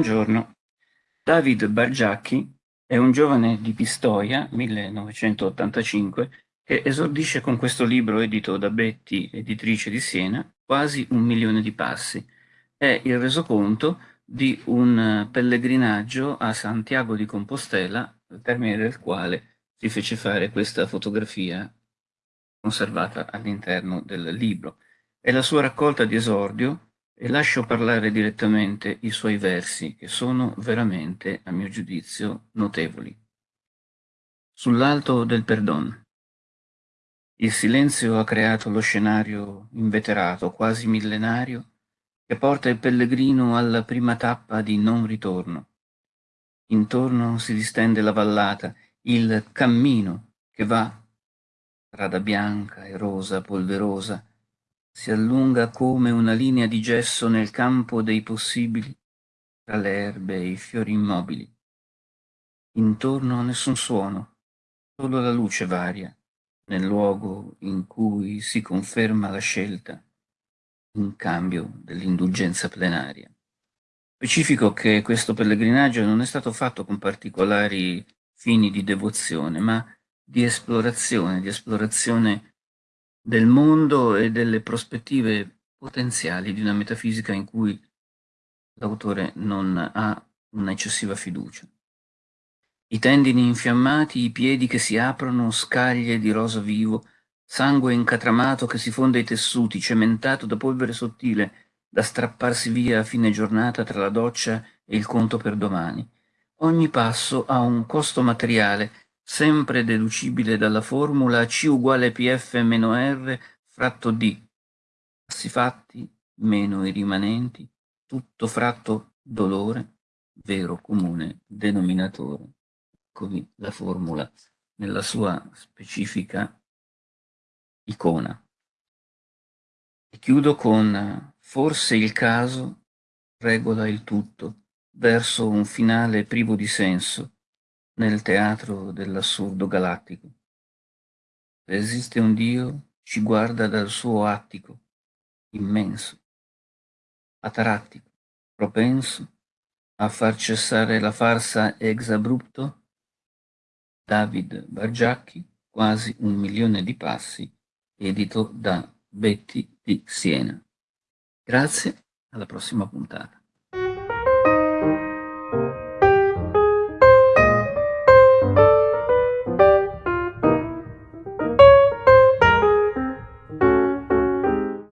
Buongiorno. David Bargiacchi è un giovane di Pistoia, 1985, che esordisce con questo libro edito da Betty, editrice di Siena, quasi un milione di passi. È il resoconto di un pellegrinaggio a Santiago di Compostela, al termine del quale si fece fare questa fotografia conservata all'interno del libro. È la sua raccolta di esordio e lascio parlare direttamente i suoi versi, che sono veramente, a mio giudizio, notevoli. Sull'alto del perdon. Il silenzio ha creato lo scenario inveterato, quasi millenario, che porta il pellegrino alla prima tappa di non ritorno. Intorno si distende la vallata, il cammino che va, strada bianca e rosa polverosa, si allunga come una linea di gesso nel campo dei possibili tra le erbe e i fiori immobili. Intorno nessun suono, solo la luce varia nel luogo in cui si conferma la scelta in cambio dell'indulgenza plenaria. Specifico che questo pellegrinaggio non è stato fatto con particolari fini di devozione, ma di esplorazione, di esplorazione del mondo e delle prospettive potenziali di una metafisica in cui l'autore non ha un'eccessiva fiducia. I tendini infiammati, i piedi che si aprono, scaglie di rosa vivo, sangue incatramato che si fonde ai tessuti, cementato da polvere sottile, da strapparsi via a fine giornata tra la doccia e il conto per domani. Ogni passo ha un costo materiale sempre deducibile dalla formula C uguale PF meno R fratto D, passi fatti meno i rimanenti, tutto fratto dolore, vero comune denominatore. Eccovi la formula nella sua specifica icona. E chiudo con forse il caso regola il tutto verso un finale privo di senso, nel teatro dell'assurdo galattico. Esiste un Dio, ci guarda dal suo attico, immenso, atarattico, propenso a far cessare la farsa ex abrupto, David Bargiacchi, quasi un milione di passi, edito da Betty di Siena. Grazie, alla prossima puntata.